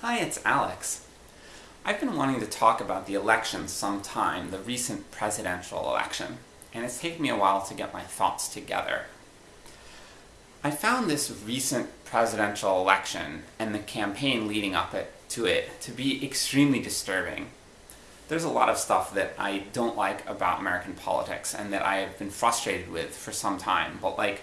Hi, it's Alex. I've been wanting to talk about the election some time, the recent presidential election, and it's taken me a while to get my thoughts together. I found this recent presidential election, and the campaign leading up it, to it, to be extremely disturbing. There's a lot of stuff that I don't like about American politics, and that I have been frustrated with for some time, but like,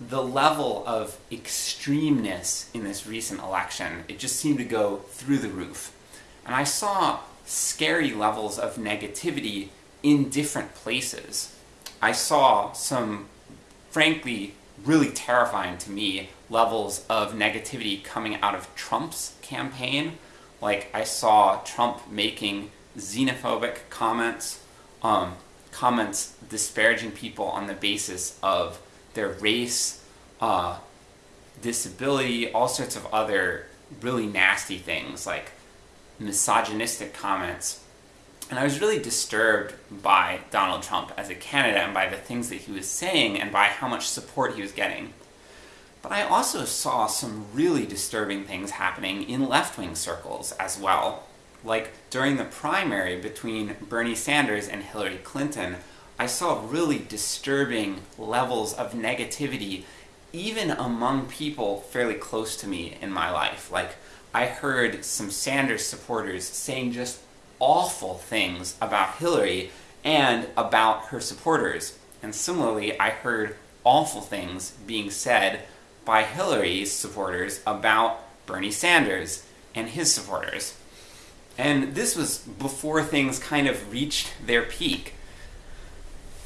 the level of extremeness in this recent election, it just seemed to go through the roof. And I saw scary levels of negativity in different places. I saw some, frankly, really terrifying to me levels of negativity coming out of Trump's campaign. Like, I saw Trump making xenophobic comments, um, comments disparaging people on the basis of their race, uh, disability, all sorts of other really nasty things, like misogynistic comments. And I was really disturbed by Donald Trump as a candidate and by the things that he was saying and by how much support he was getting. But I also saw some really disturbing things happening in left-wing circles as well. Like, during the primary between Bernie Sanders and Hillary Clinton, I saw really disturbing levels of negativity even among people fairly close to me in my life. Like, I heard some Sanders supporters saying just awful things about Hillary and about her supporters. And similarly, I heard awful things being said by Hillary's supporters about Bernie Sanders and his supporters. And this was before things kind of reached their peak.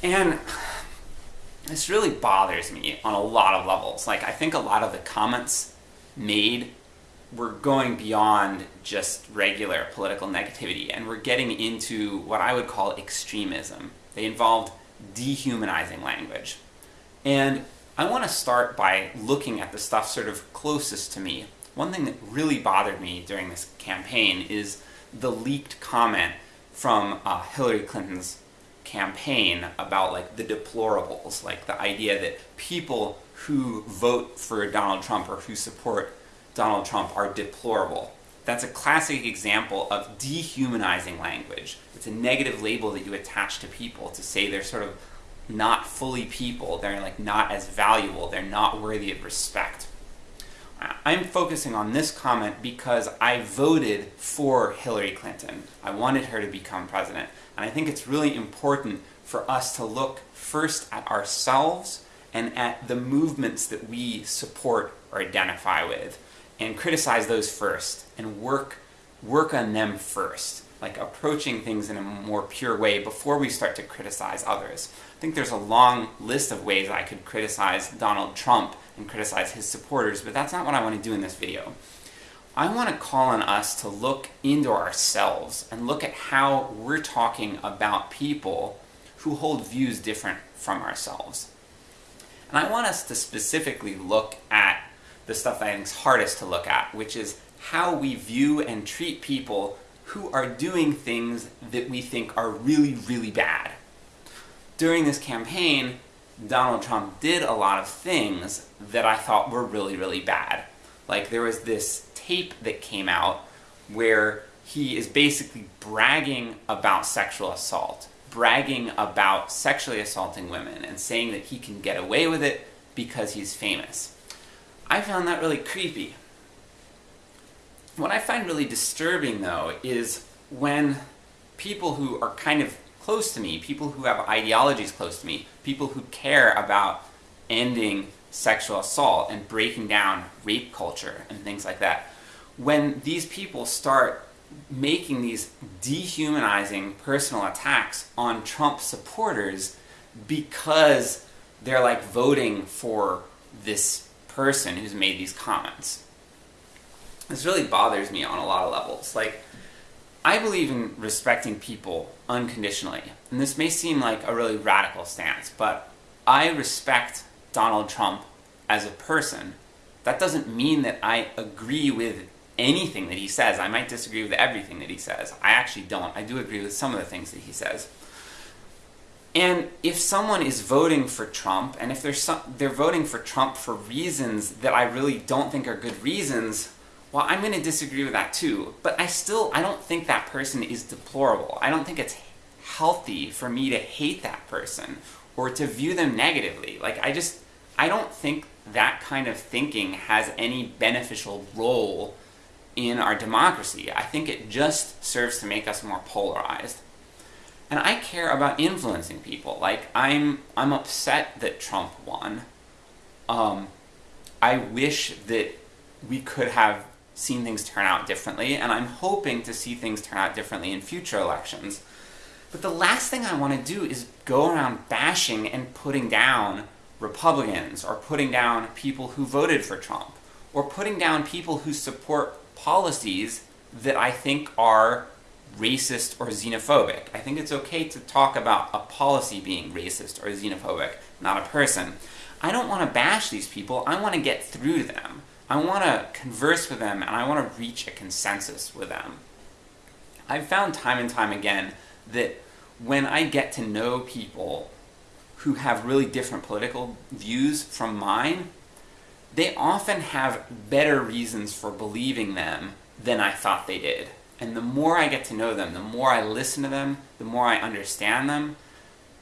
And this really bothers me on a lot of levels. Like, I think a lot of the comments made were going beyond just regular political negativity, and we're getting into what I would call extremism. They involved dehumanizing language. And I want to start by looking at the stuff sort of closest to me. One thing that really bothered me during this campaign is the leaked comment from uh, Hillary Clinton's campaign about like the deplorables, like the idea that people who vote for Donald Trump or who support Donald Trump are deplorable. That's a classic example of dehumanizing language. It's a negative label that you attach to people to say they're sort of not fully people, they're like not as valuable, they're not worthy of respect. I'm focusing on this comment because I voted for Hillary Clinton. I wanted her to become president. And I think it's really important for us to look first at ourselves and at the movements that we support or identify with, and criticize those first, and work, work on them first. Like approaching things in a more pure way before we start to criticize others. I think there's a long list of ways I could criticize Donald Trump and criticize his supporters, but that's not what I want to do in this video. I want to call on us to look into ourselves and look at how we're talking about people who hold views different from ourselves. And I want us to specifically look at the stuff that I think is hardest to look at, which is how we view and treat people who are doing things that we think are really, really bad. During this campaign, Donald Trump did a lot of things that I thought were really, really bad. Like, there was this tape that came out where he is basically bragging about sexual assault, bragging about sexually assaulting women, and saying that he can get away with it because he's famous. I found that really creepy. What I find really disturbing, though, is when people who are kind of close to me, people who have ideologies close to me, people who care about ending sexual assault and breaking down rape culture and things like that, when these people start making these dehumanizing personal attacks on Trump supporters because they're like voting for this person who's made these comments. This really bothers me on a lot of levels. Like, I believe in respecting people unconditionally, and this may seem like a really radical stance, but I respect Donald Trump as a person. That doesn't mean that I agree with anything that he says. I might disagree with everything that he says. I actually don't. I do agree with some of the things that he says. And if someone is voting for Trump, and if they're, some, they're voting for Trump for reasons that I really don't think are good reasons, well, I'm going to disagree with that too, but I still, I don't think that person is deplorable. I don't think it's healthy for me to hate that person or to view them negatively. Like, I just, I don't think that kind of thinking has any beneficial role in our democracy. I think it just serves to make us more polarized. And I care about influencing people. Like, I'm, I'm upset that Trump won. Um, I wish that we could have seen things turn out differently, and I'm hoping to see things turn out differently in future elections. But the last thing I want to do is go around bashing and putting down Republicans, or putting down people who voted for Trump, or putting down people who support policies that I think are racist or xenophobic. I think it's okay to talk about a policy being racist or xenophobic, not a person. I don't want to bash these people, I want to get through to them. I want to converse with them and I want to reach a consensus with them. I've found time and time again that when I get to know people who have really different political views from mine, they often have better reasons for believing them than I thought they did. And the more I get to know them, the more I listen to them, the more I understand them,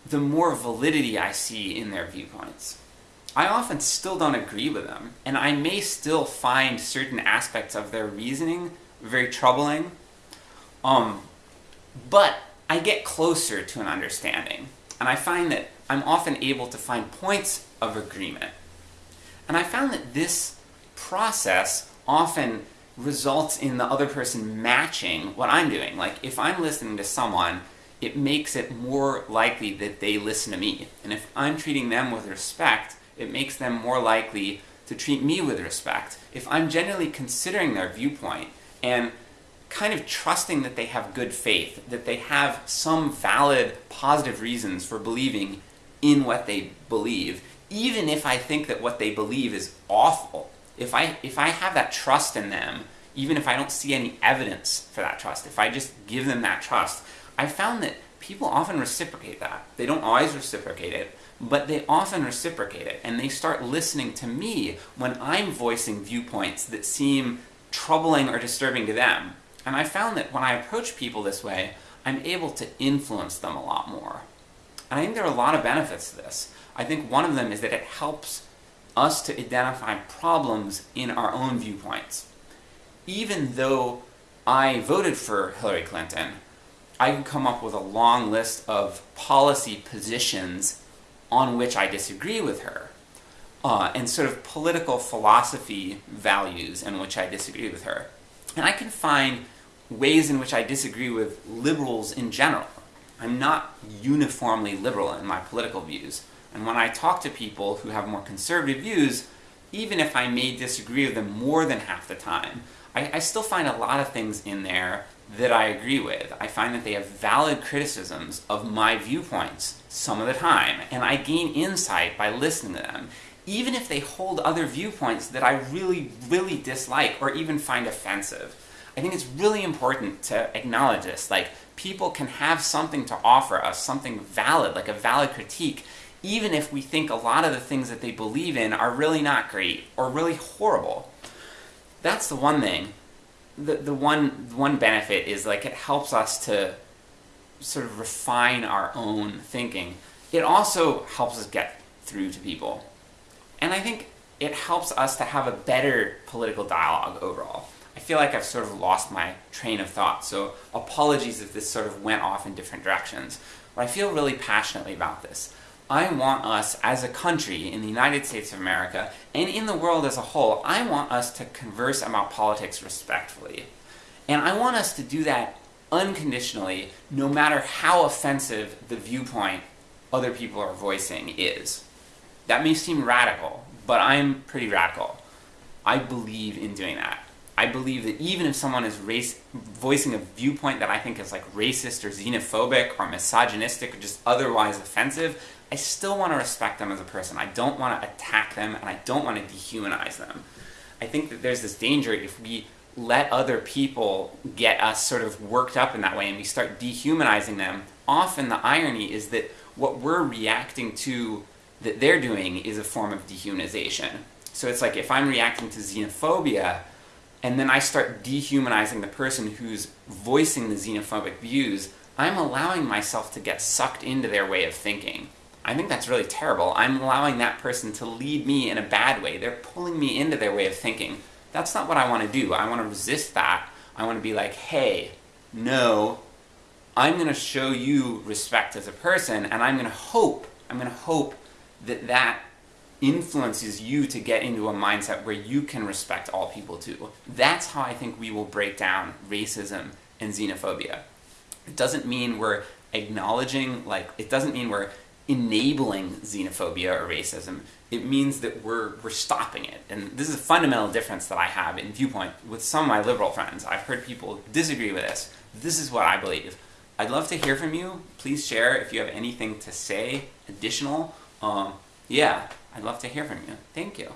the more validity I see in their viewpoints. I often still don't agree with them, and I may still find certain aspects of their reasoning very troubling, um, but I get closer to an understanding, and I find that I'm often able to find points of agreement. And I found that this process often results in the other person matching what I'm doing. Like, if I'm listening to someone, it makes it more likely that they listen to me. And if I'm treating them with respect, it makes them more likely to treat me with respect. If I'm genuinely considering their viewpoint and kind of trusting that they have good faith, that they have some valid, positive reasons for believing in what they believe, even if I think that what they believe is awful, if I, if I have that trust in them, even if I don't see any evidence for that trust, if I just give them that trust, I found that people often reciprocate that. They don't always reciprocate it, but they often reciprocate it, and they start listening to me when I'm voicing viewpoints that seem troubling or disturbing to them. And I found that when I approach people this way, I'm able to influence them a lot more. And I think there are a lot of benefits to this. I think one of them is that it helps us to identify problems in our own viewpoints. Even though I voted for Hillary Clinton, I can come up with a long list of policy positions on which I disagree with her, uh, and sort of political philosophy values in which I disagree with her. And I can find ways in which I disagree with liberals in general. I'm not uniformly liberal in my political views, and when I talk to people who have more conservative views, even if I may disagree with them more than half the time, I, I still find a lot of things in there that I agree with. I find that they have valid criticisms of my viewpoints some of the time, and I gain insight by listening to them, even if they hold other viewpoints that I really, really dislike or even find offensive. I think it's really important to acknowledge this, like, people can have something to offer us, something valid, like a valid critique, even if we think a lot of the things that they believe in are really not great, or really horrible. That's the one thing the, the one one benefit is like it helps us to sort of refine our own thinking. It also helps us get through to people. And I think it helps us to have a better political dialogue overall. I feel like I've sort of lost my train of thought, so apologies if this sort of went off in different directions. But I feel really passionately about this. I want us, as a country, in the United States of America, and in the world as a whole, I want us to converse about politics respectfully. And I want us to do that unconditionally, no matter how offensive the viewpoint other people are voicing is. That may seem radical, but I'm pretty radical. I believe in doing that. I believe that even if someone is race, voicing a viewpoint that I think is like racist or xenophobic or misogynistic or just otherwise offensive, I still want to respect them as a person. I don't want to attack them, and I don't want to dehumanize them. I think that there's this danger if we let other people get us sort of worked up in that way and we start dehumanizing them, often the irony is that what we're reacting to that they're doing is a form of dehumanization. So it's like if I'm reacting to xenophobia, and then I start dehumanizing the person who's voicing the xenophobic views, I'm allowing myself to get sucked into their way of thinking. I think that's really terrible. I'm allowing that person to lead me in a bad way. They're pulling me into their way of thinking. That's not what I want to do. I want to resist that. I want to be like, hey, no, I'm going to show you respect as a person, and I'm going to hope, I'm going to hope that that influences you to get into a mindset where you can respect all people too. That's how I think we will break down racism and xenophobia. It doesn't mean we're acknowledging, like, it doesn't mean we're enabling xenophobia or racism. It means that we're, we're stopping it. And this is a fundamental difference that I have in viewpoint with some of my liberal friends. I've heard people disagree with this. This is what I believe. I'd love to hear from you. Please share if you have anything to say additional. Um, yeah, I'd love to hear from you. Thank you.